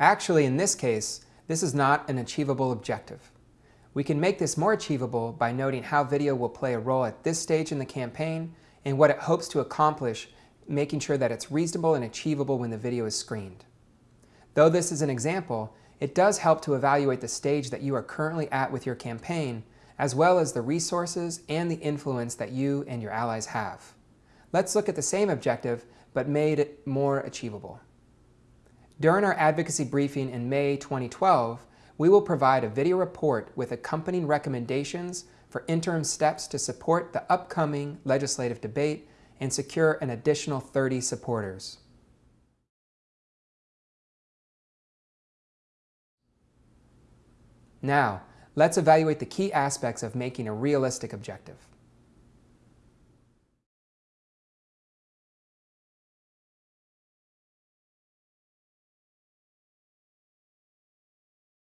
Actually, in this case, this is not an achievable objective. We can make this more achievable by noting how video will play a role at this stage in the campaign and what it hopes to accomplish, making sure that it's reasonable and achievable when the video is screened. Though this is an example, it does help to evaluate the stage that you are currently at with your campaign, as well as the resources and the influence that you and your allies have. Let's look at the same objective, but made it more achievable. During our advocacy briefing in May 2012, we will provide a video report with accompanying recommendations for interim steps to support the upcoming legislative debate and secure an additional 30 supporters. Now, let's evaluate the key aspects of making a realistic objective.